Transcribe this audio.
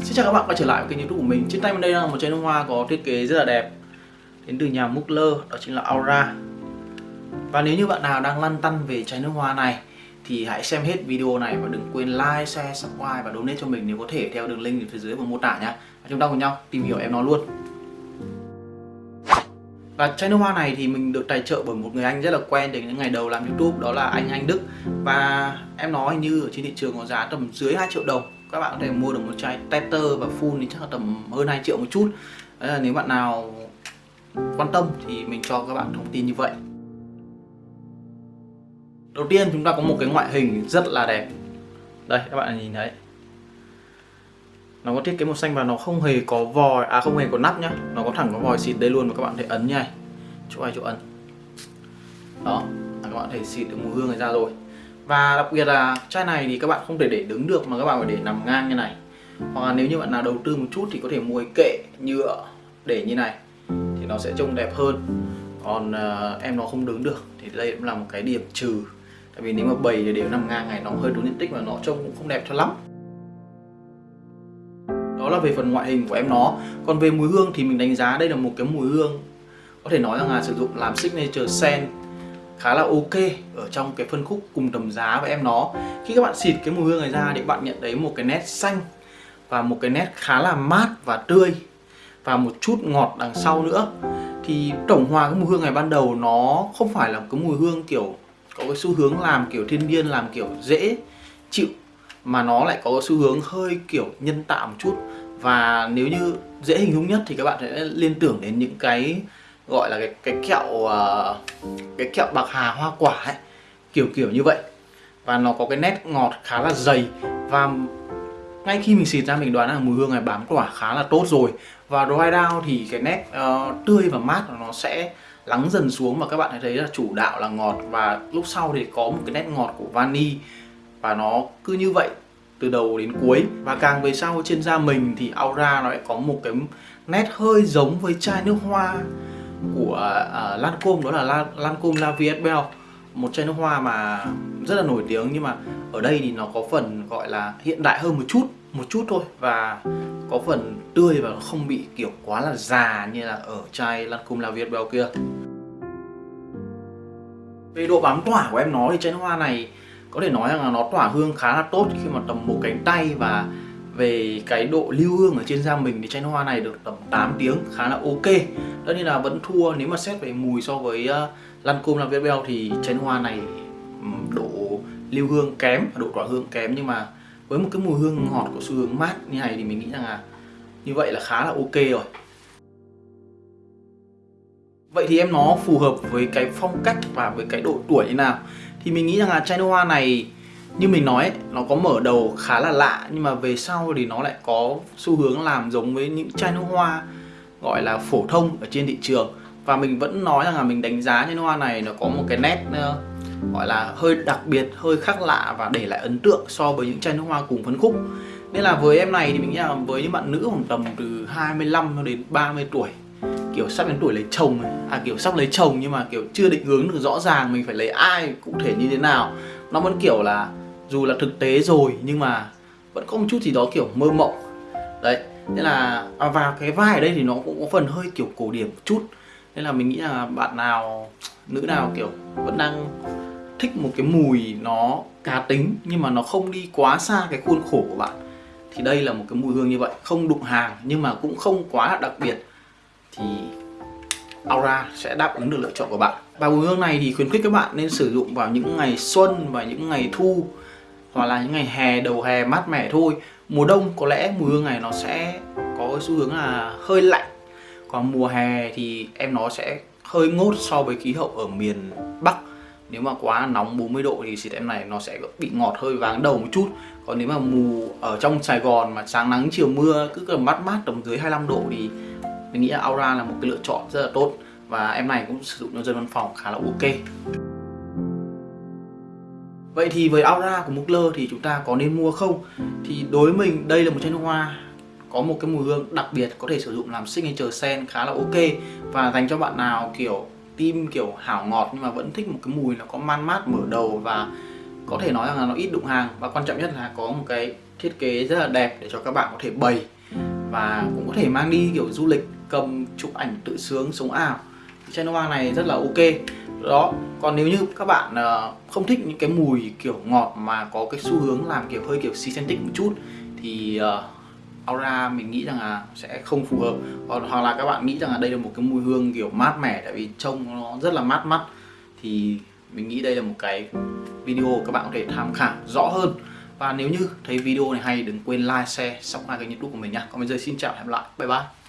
Xin chào các bạn quay trở lại với kênh youtube của mình. Trên tay mình đây là một chai nước hoa có thiết kế rất là đẹp. Đến từ nhà Mugler, đó chính là Aura. Và nếu như bạn nào đang lăn tăn về chai nước hoa này Thì hãy xem hết video này và đừng quên like, share, subscribe và donate cho mình nếu có thể theo đường link ở phía dưới phần mô tả nhé và Chúng ta cùng nhau tìm hiểu em nó luôn. Và chai nước hoa này thì mình được tài trợ bởi một người anh rất là quen từ những ngày đầu làm youtube đó là anh Anh Đức. Và em nói như ở trên thị trường có giá tầm dưới 2 triệu đồng các bạn có thể mua được một chai tester và full thì chắc là tầm hơn 2 triệu một chút. Đấy là nếu bạn nào quan tâm thì mình cho các bạn thông tin như vậy. Đầu tiên chúng ta có một cái ngoại hình rất là đẹp. Đây các bạn nhìn thấy. Nó có thiết kế màu xanh và nó không hề có vòi, à không hề có nắp nhá. Nó có thẳng có vòi xịt đây luôn và các bạn thể ấn như này. Chỗ này chỗ ấn. Đó, các bạn thể xịt được mùi hương này ra rồi và đặc biệt là chai này thì các bạn không thể để đứng được mà các bạn phải để nằm ngang như này. Hoặc là nếu như bạn nào đầu tư một chút thì có thể mua cái kệ nhựa để như này thì nó sẽ trông đẹp hơn. Còn uh, em nó không đứng được thì đây cũng là một cái điểm trừ. Tại vì nếu mà bày thì đều nằm ngang này nó hơi đúng diện tích và nó trông cũng không đẹp cho lắm. Đó là về phần ngoại hình của em nó. Còn về mùi hương thì mình đánh giá đây là một cái mùi hương có thể nói rằng là sử dụng làm signature scent khá là ok ở trong cái phân khúc cùng tầm giá với em nó. Khi các bạn xịt cái mùi hương này ra thì bạn nhận thấy một cái nét xanh và một cái nét khá là mát và tươi và một chút ngọt đằng sau nữa, thì tổng hòa cái mùi hương này ban đầu nó không phải là cái mùi hương kiểu có cái xu hướng làm kiểu thiên nhiên, làm kiểu dễ chịu, mà nó lại có cái xu hướng hơi kiểu nhân tạo một chút. Và nếu như dễ hình dung nhất thì các bạn sẽ liên tưởng đến những cái gọi là cái cái kẹo uh, cái kẹo bạc hà hoa quả ấy. Kiểu kiểu như vậy. Và nó có cái nét ngọt khá là dày. Và ngay khi mình xịt ra mình đoán là mùi hương này bám quả khá là tốt rồi. Và dry down thì cái nét uh, tươi và mát nó sẽ lắng dần xuống và các bạn thấy là chủ đạo là ngọt. Và lúc sau thì có một cái nét ngọt của vani. Và nó cứ như vậy từ đầu đến cuối. Và càng về sau trên da mình thì aura nó lại có một cái nét hơi giống với chai nước hoa của à, uh, Lancome đó là La, Lancome La Vie Belle một chai nước hoa mà rất là nổi tiếng nhưng mà ở đây thì nó có phần gọi là hiện đại hơn một chút một chút thôi và có phần tươi và không bị kiểu quá là già như là ở chai Lancome La Vie Belle kia. Về độ bám tỏa của em nó thì chai nước hoa này có thể nói rằng là nó tỏa hương khá là tốt khi mà tầm một cánh tay và về cái độ lưu hương ở trên da mình thì chai nước hoa này được tầm 8 tiếng khá là ok. Tất nhiên là vẫn thua nếu mà xét về mùi so với uh, Lancome La Vie thì chai nước hoa này độ lưu hương kém độ tỏa hương kém. Nhưng mà với một cái mùi hương ngọt của xu hướng mát như này thì mình nghĩ rằng là như vậy là khá là ok rồi. Vậy thì em nó phù hợp với cái phong cách và với cái độ tuổi như nào? Thì mình nghĩ rằng là chai nước hoa này như mình nói nó có mở đầu khá là lạ, nhưng mà về sau thì nó lại có xu hướng làm giống với những chai nước hoa gọi là phổ thông ở trên thị trường. Và mình vẫn nói rằng là mình đánh giá chai nước hoa này nó có một cái nét ờ, gọi là hơi đặc biệt, hơi khác lạ và để lại ấn tượng so với những chai nước hoa cùng phân khúc. Nên là với em này thì mình nghĩ là với những bạn nữ khoảng tầm từ 25 đến 30 tuổi, kiểu sắp đến tuổi lấy chồng à kiểu sắp lấy chồng nhưng mà kiểu chưa định hướng được rõ ràng mình phải lấy ai cụ thể như thế nào, nó vẫn kiểu là dù là thực tế rồi nhưng mà vẫn có một chút gì đó kiểu mơ mộng. Đấy nên là à, và cái vai ở đây thì nó cũng có phần hơi kiểu cổ điển một chút. Nên là mình nghĩ là bạn nào nữ nào kiểu vẫn đang thích một cái mùi nó cá tính nhưng mà nó không đi quá xa cái khuôn khổ của bạn thì đây là một cái mùi hương như vậy. Không đụng hàng nhưng mà cũng không quá là đặc biệt thì Aura sẽ đáp ứng được lựa chọn của bạn. Và mùi hương này thì khuyến khích các bạn nên sử dụng vào những ngày xuân và những ngày thu hoặc là những ngày hè, đầu hè mát mẻ thôi. Mùa đông có lẽ mùi hương này nó sẽ có xu hướng là hơi lạnh. Còn mùa hè thì em nó sẽ hơi ngốt so với khí hậu ở miền Bắc. Nếu mà quá nóng 40 độ thì xịt em này nó sẽ bị ngọt hơi váng đầu một chút. Còn nếu mà mù ở trong Sài Gòn mà sáng nắng, chiều mưa cứ cầm mát mát tầm dưới 25 độ thì mình nghĩ là Aura là một cái lựa chọn rất là tốt. Và em này cũng sử dụng cho dân văn phòng khá là ok. Vậy thì với Aura của Mugler thì chúng ta có nên mua không? Thì đối với mình, đây là một chai nước hoa có một cái mùi hương đặc biệt, có thể sử dụng làm signature scent khá là ok và dành cho bạn nào kiểu tim kiểu hảo ngọt nhưng mà vẫn thích một cái mùi nó có man mát mở đầu và có thể nói rằng là nó ít đụng hàng và quan trọng nhất là có một cái thiết kế rất là đẹp để cho các bạn có thể bày và cũng có thể mang đi kiểu du lịch, cầm chụp ảnh tự sướng, sống ảo chai nước hoa này rất là ok. Đó còn nếu như các bạn uh, không thích những cái mùi kiểu ngọt mà có cái xu hướng làm kiểu hơi kiểu synthetic một chút thì uh, Aura mình nghĩ rằng là sẽ không phù hợp. Còn hoặc là các bạn nghĩ rằng là đây là một cái mùi hương kiểu mát mẻ tại vì trông nó rất là mát mắt thì mình nghĩ đây là một cái video các bạn có thể tham khảo rõ hơn. Và nếu như thấy video này hay đừng quên like, share, subscribe kênh youtube của mình nha Còn bây giờ xin chào và hẹn gặp lại, bye bye.